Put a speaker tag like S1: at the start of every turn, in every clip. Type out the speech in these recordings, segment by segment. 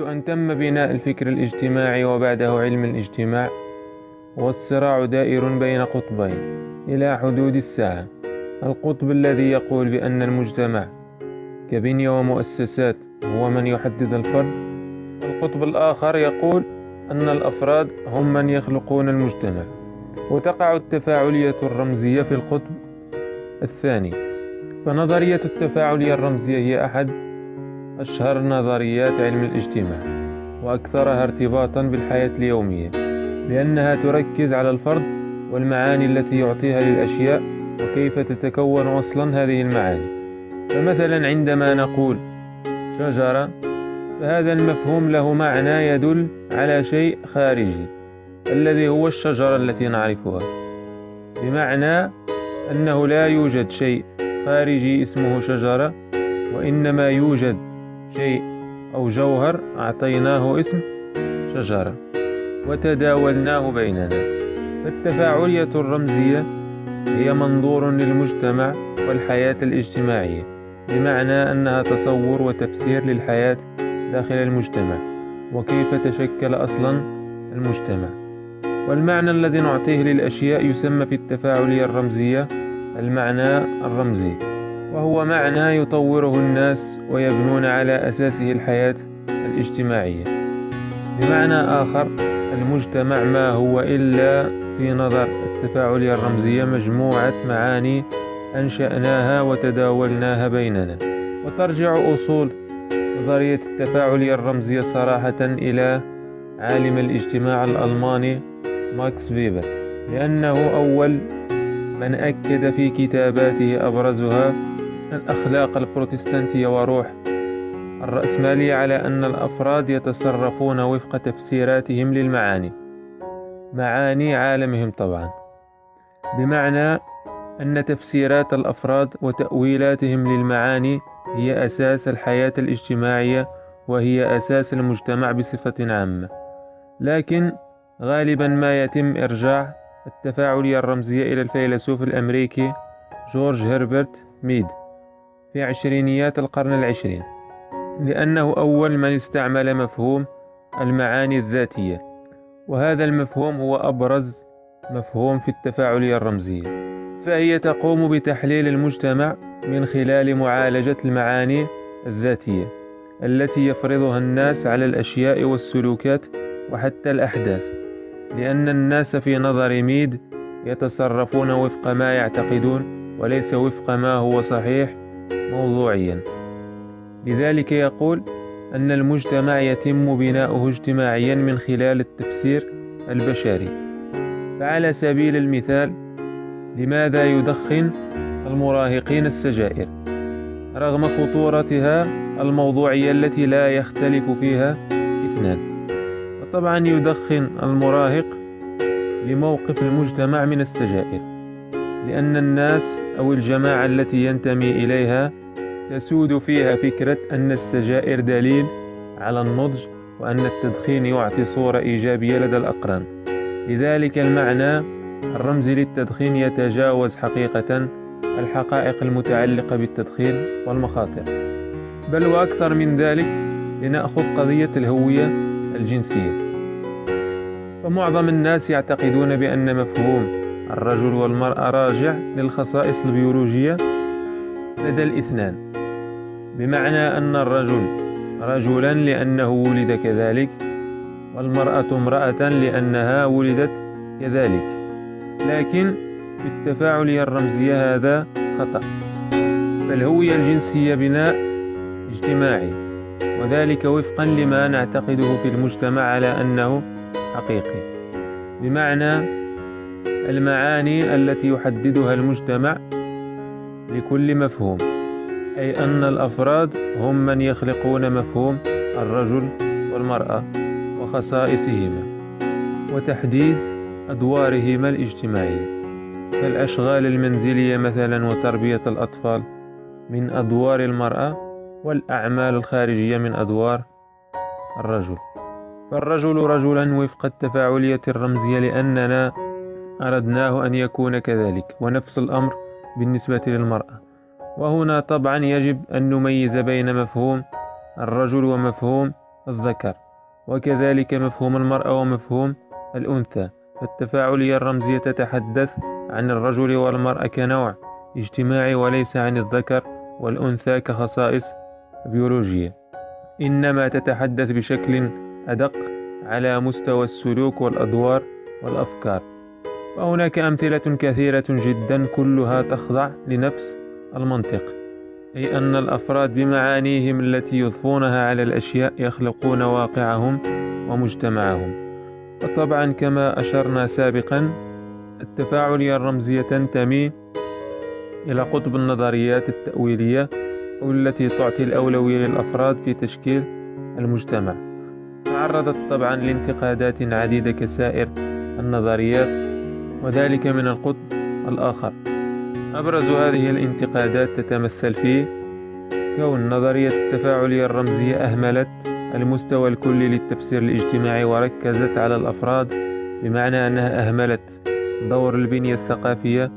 S1: منذ أن تم بناء الفكر الاجتماعي وبعده علم الاجتماع والصراع دائر بين قطبين إلى حدود الساعة. القطب الذي يقول بأن المجتمع كبنية ومؤسسات هو من يحدد الفرد. القطب الآخر يقول أن الأفراد هم من يخلقون المجتمع وتقع التفاعلية الرمزية في القطب. الثاني فنظرية التفاعلية الرمزية هي أحد أشهر نظريات علم الاجتماع وأكثرها ارتباطا بالحياة اليومية لأنها تركز على الفرد والمعاني التي يعطيها للأشياء وكيف تتكون أصلا هذه المعاني. فمثلا عندما نقول شجرة فهذا المفهوم له معنى يدل على شيء خارجي الذي هو الشجرة التي نعرفها. بمعنى أنه لا يوجد شيء خارجي اسمه شجرة وإنما يوجد شيء أو جوهر أعطيناه اسم شجرة وتداولناه بيننا. فالتفاعلية الرمزية هي منظور للمجتمع والحياة الاجتماعية بمعنى أنها تصور وتفسير للحياة داخل المجتمع وكيف تشكل أصلا المجتمع. والمعنى الذي نعطيه للأشياء يسمى في التفاعلية الرمزية المعنى الرمزي. وهو معنى يطوره الناس ويبنون على أساسه الحياة الاجتماعية. بمعنى آخر المجتمع ما هو إلا في نظر التفاعلية الرمزية مجموعة معاني أنشأناها وتداولناها بيننا. وترجع أصول نظرية التفاعلية الرمزية صراحة إلى عالم الاجتماع الألماني ماكس فيبر لأنه أول من أكد في كتاباته أبرزها الأخلاق البروتستانتية وروح الرأسمالية على أن الأفراد يتصرفون وفق تفسيراتهم للمعاني. معاني عالمهم طبعا. بمعنى أن تفسيرات الأفراد وتأويلاتهم للمعاني هي أساس الحياة الاجتماعية وهي أساس المجتمع بصفة عامة. لكن غالبا ما يتم إرجاع التفاعلية الرمزية إلى الفيلسوف الأمريكي جورج هربرت ميد. في عشرينيات القرن العشرين لأنه أول من استعمل مفهوم المعاني الذاتية وهذا المفهوم هو أبرز مفهوم في التفاعلية الرمزية فهي تقوم بتحليل المجتمع من خلال معالجة المعاني الذاتية التي يفرضها الناس على الأشياء والسلوكات وحتى الأحداث لأن الناس في نظر ميد يتصرفون وفق ما يعتقدون وليس وفق ما هو صحيح موضوعيا. لذلك يقول أن المجتمع يتم بناؤه اجتماعيا من خلال التفسير البشري. فعلى سبيل المثال لماذا يدخن المراهقين السجائر؟ رغم خطورتها الموضوعية التي لا يختلف فيها إثنان. وطبعا يدخن المراهق لموقف المجتمع من السجائر. لأن الناس أو الجماعة التي ينتمي إليها تسود فيها فكرة أن السجائر دليل على النضج وأن التدخين يعطي صورة إيجابية لدى الأقران. لذلك المعنى الرمزي للتدخين يتجاوز حقيقة الحقائق المتعلقة بالتدخين والمخاطر. بل وأكثر من ذلك لنأخذ قضية الهوية الجنسية. فمعظم الناس يعتقدون بأن مفهوم الرجل والمرأة راجع للخصائص البيولوجية لدى الاثنان. بمعنى أن الرجل رجلا لأنه ولد كذلك والمرأة امرأة لأنها ولدت كذلك. لكن في التفاعلية الرمزية هذا خطأ فالهوية الجنسية بناء اجتماعي. وذلك وفقا لما نعتقده في المجتمع على أنه حقيقي. بمعنى المعاني التي يحددها المجتمع لكل مفهوم أي أن الأفراد هم من يخلقون مفهوم الرجل والمرأة وخصائصهما وتحديد أدوارهما الاجتماعية. فالأشغال المنزلية مثلا وتربية الأطفال من أدوار المرأة والأعمال الخارجية من أدوار الرجل. فالرجل رجلا وفق التفاعلية الرمزية لأننا أردناه أن يكون كذلك ونفس الأمر بالنسبة للمرأة. وهنا طبعا يجب أن نميز بين مفهوم الرجل ومفهوم الذكر وكذلك مفهوم المرأة ومفهوم الأنثى. فالتفاعلية الرمزية تتحدث عن الرجل والمرأة كنوع اجتماعي وليس عن الذكر والأنثى كخصائص بيولوجية. إنما تتحدث بشكل أدق على مستوى السلوك والأدوار والأفكار. وهناك أمثلة كثيرة جدا كلها تخضع لنفس المنطق أي أن الأفراد بمعانيهم التي يضفونها على الأشياء يخلقون واقعهم ومجتمعهم. وطبعا كما أشرنا سابقا التفاعلية الرمزية تنتمي إلى قطب النظريات التأويلية والتي تعطي الأولوية للأفراد في تشكيل المجتمع. تعرضت طبعا لانتقادات عديدة كسائر النظريات وذلك من القطب الآخر. أبرز هذه الانتقادات تتمثل في كون نظرية التفاعلية الرمزية أهملت المستوى الكلي للتفسير الاجتماعي وركزت على الأفراد بمعنى أنها أهملت دور البنية الثقافية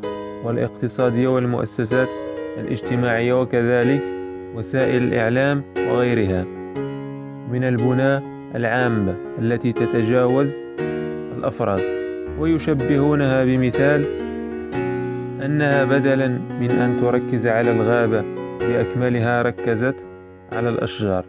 S1: والاقتصادية والمؤسسات الاجتماعية وكذلك وسائل الإعلام وغيرها. من البنى العامة التي تتجاوز الأفراد. ويشبهونها بمثال أنها بدلا من أن تركز على الغابة بأكملها ركزت على الأشجار.